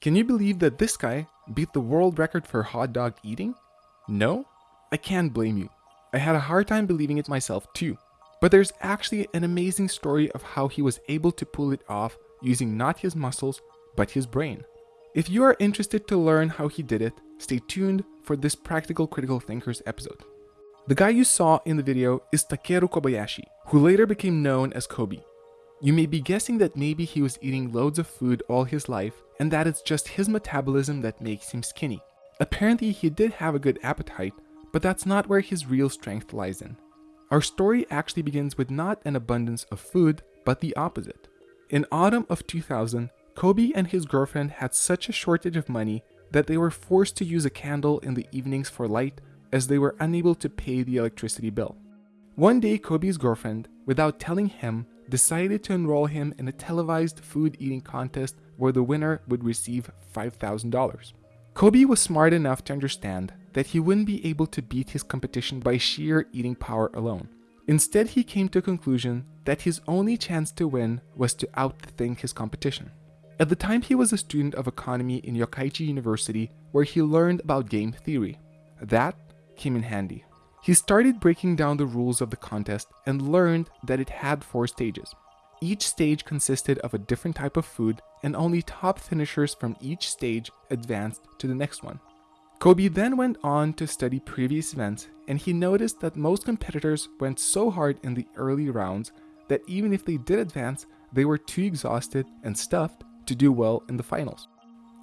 Can you believe that this guy beat the world record for hot dog eating? No? I can't blame you. I had a hard time believing it myself too. But there's actually an amazing story of how he was able to pull it off using not his muscles, but his brain. If you are interested to learn how he did it, stay tuned for this Practical Critical Thinkers episode. The guy you saw in the video is Takeru Kobayashi, who later became known as Kobe. You may be guessing that maybe he was eating loads of food all his life and that it's just his metabolism that makes him skinny. Apparently he did have a good appetite, but that's not where his real strength lies in. Our story actually begins with not an abundance of food, but the opposite. In autumn of 2000, Kobe and his girlfriend had such a shortage of money that they were forced to use a candle in the evenings for light as they were unable to pay the electricity bill. One day, Kobe's girlfriend, without telling him, decided to enroll him in a televised food eating contest where the winner would receive $5,000. Kobe was smart enough to understand that he wouldn't be able to beat his competition by sheer eating power alone. Instead, he came to a conclusion that his only chance to win was to outthink his competition. At the time, he was a student of economy in Yokkaichi University where he learned about game theory. That came in handy. He started breaking down the rules of the contest and learned that it had four stages. Each stage consisted of a different type of food and only top finishers from each stage advanced to the next one. Kobe then went on to study previous events and he noticed that most competitors went so hard in the early rounds that even if they did advance, they were too exhausted and stuffed to do well in the finals.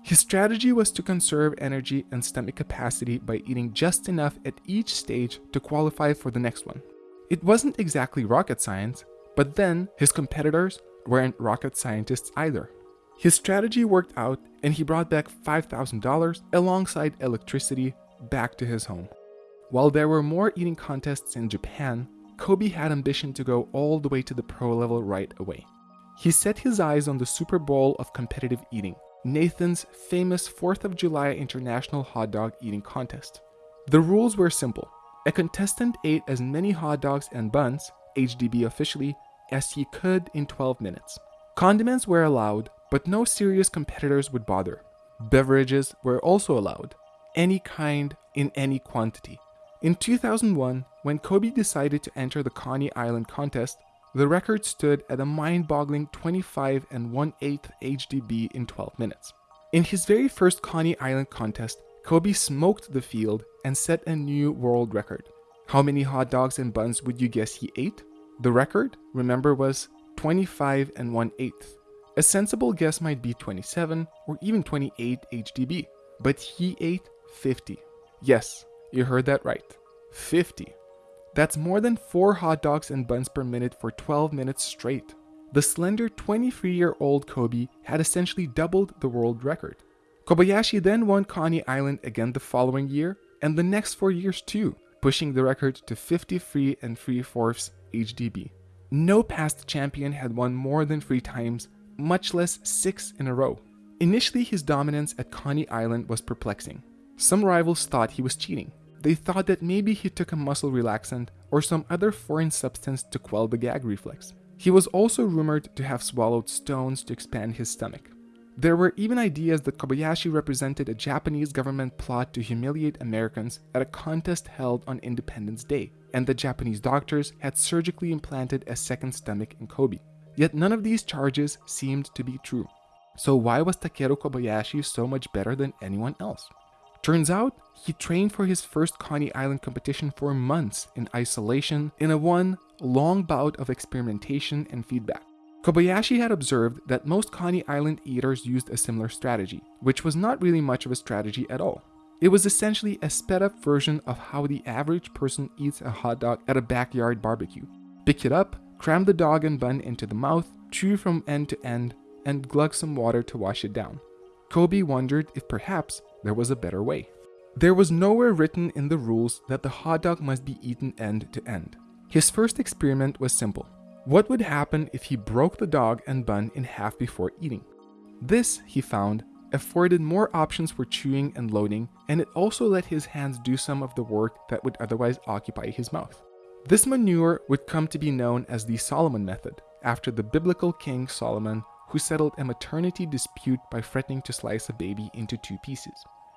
His strategy was to conserve energy and stomach capacity by eating just enough at each stage to qualify for the next one. It wasn't exactly rocket science, but then his competitors weren't rocket scientists either. His strategy worked out and he brought back $5,000 alongside electricity back to his home. While there were more eating contests in Japan, Kobe had ambition to go all the way to the pro level right away. He set his eyes on the Super Bowl of competitive eating, Nathan's famous 4th of July International Hot Dog Eating Contest. The rules were simple. A contestant ate as many hot dogs and buns, HDB officially, as he could in 12 minutes. Condiments were allowed, but no serious competitors would bother. Beverages were also allowed, any kind in any quantity. In 2001, when Kobe decided to enter the Coney Island contest, the record stood at a mind-boggling 25 and 1 8 HDB in 12 minutes. In his very first Coney Island contest, Kobe smoked the field and set a new world record. How many hot dogs and buns would you guess he ate? The record, remember, was 25 and 1 8 A sensible guess might be 27 or even 28 HDB, but he ate 50. Yes, you heard that right. 50. That's more than 4 hot dogs and buns per minute for 12 minutes straight. The slender 23 year old Kobe had essentially doubled the world record. Kobayashi then won Coney Island again the following year, and the next four years too, pushing the record to 53 and 3 fourths HDB. No past champion had won more than three times, much less six in a row. Initially, his dominance at Coney Island was perplexing. Some rivals thought he was cheating. They thought that maybe he took a muscle relaxant or some other foreign substance to quell the gag reflex. He was also rumored to have swallowed stones to expand his stomach. There were even ideas that Kobayashi represented a Japanese government plot to humiliate Americans at a contest held on Independence Day, and the Japanese doctors had surgically implanted a second stomach in Kobe. Yet none of these charges seemed to be true. So why was Takeru Kobayashi so much better than anyone else? Turns out, he trained for his first Coney Island competition for months in isolation in a one long bout of experimentation and feedback. Kobayashi had observed that most Coney Island eaters used a similar strategy, which was not really much of a strategy at all. It was essentially a sped up version of how the average person eats a hot dog at a backyard barbecue. Pick it up, cram the dog and bun into the mouth, chew from end to end, and glug some water to wash it down. Kobe wondered if perhaps there was a better way. There was nowhere written in the rules that the hot dog must be eaten end to end. His first experiment was simple. What would happen if he broke the dog and bun in half before eating? This, he found, afforded more options for chewing and loading, and it also let his hands do some of the work that would otherwise occupy his mouth. This manure would come to be known as the Solomon method, after the biblical king Solomon, who settled a maternity dispute by threatening to slice a baby into two pieces.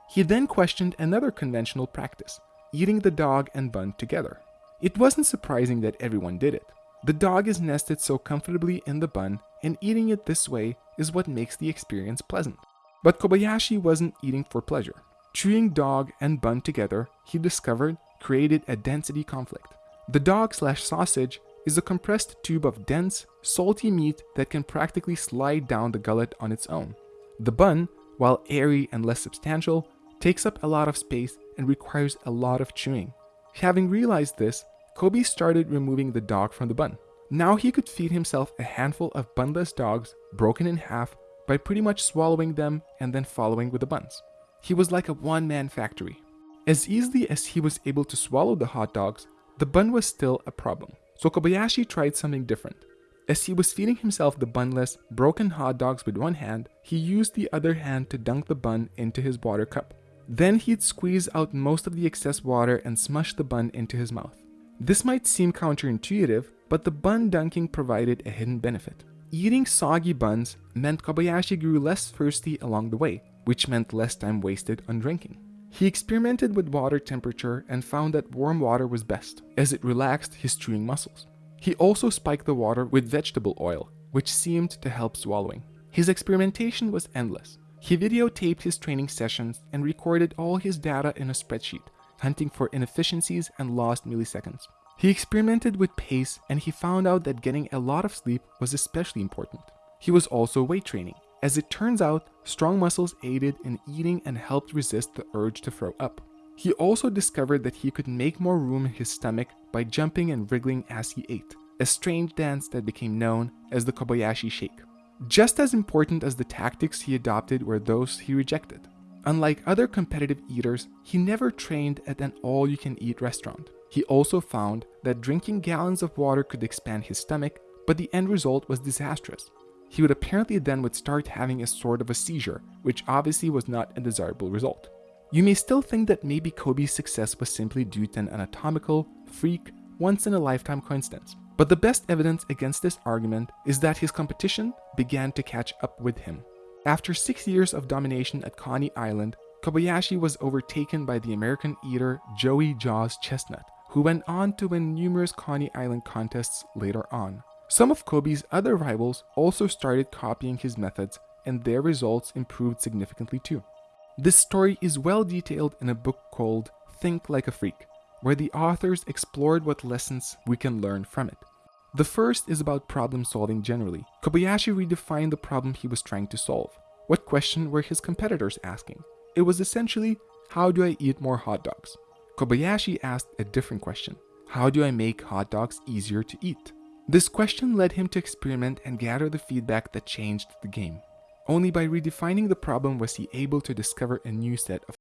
He then questioned another conventional practice, eating the dog and bun together. It wasn't surprising that everyone did it. The dog is nested so comfortably in the bun, and eating it this way is what makes the experience pleasant. But Kobayashi wasn't eating for pleasure. Chewing dog and bun together, he discovered, created a density conflict. The dog slash sausage is a compressed tube of dense, salty meat that can practically slide down the gullet on its own. The bun, while airy and less substantial, takes up a lot of space and requires a lot of chewing. Having realized this, Kobe started removing the dog from the bun. Now he could feed himself a handful of bunless dogs broken in half by pretty much swallowing them and then following with the buns. He was like a one-man factory. As easily as he was able to swallow the hot dogs, the bun was still a problem. So Kobayashi tried something different. As he was feeding himself the bunless, broken hot dogs with one hand, he used the other hand to dunk the bun into his water cup. Then he'd squeeze out most of the excess water and smush the bun into his mouth. This might seem counterintuitive, but the bun dunking provided a hidden benefit. Eating soggy buns meant Kobayashi grew less thirsty along the way, which meant less time wasted on drinking. He experimented with water temperature and found that warm water was best, as it relaxed his chewing muscles. He also spiked the water with vegetable oil, which seemed to help swallowing. His experimentation was endless. He videotaped his training sessions and recorded all his data in a spreadsheet, hunting for inefficiencies and lost milliseconds. He experimented with pace and he found out that getting a lot of sleep was especially important. He was also weight training. As it turns out, strong muscles aided in eating and helped resist the urge to throw up. He also discovered that he could make more room in his stomach by jumping and wriggling as he ate, a strange dance that became known as the Kobayashi Shake. Just as important as the tactics he adopted were those he rejected. Unlike other competitive eaters, he never trained at an all-you-can-eat restaurant. He also found that drinking gallons of water could expand his stomach, but the end result was disastrous. He would apparently then would start having a sort of a seizure, which obviously was not a desirable result. You may still think that maybe Kobe's success was simply due to an anatomical, freak, once-in-a-lifetime coincidence. But the best evidence against this argument is that his competition began to catch up with him. After six years of domination at Coney Island, Kobayashi was overtaken by the American eater Joey Jaws Chestnut, who went on to win numerous Coney Island contests later on. Some of Kobe's other rivals also started copying his methods and their results improved significantly too. This story is well detailed in a book called Think Like a Freak, where the authors explored what lessons we can learn from it. The first is about problem solving generally. Kobayashi redefined the problem he was trying to solve. What question were his competitors asking? It was essentially, how do I eat more hot dogs? Kobayashi asked a different question. How do I make hot dogs easier to eat? This question led him to experiment and gather the feedback that changed the game. Only by redefining the problem was he able to discover a new set of